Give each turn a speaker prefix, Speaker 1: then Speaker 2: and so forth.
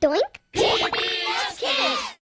Speaker 1: Doink.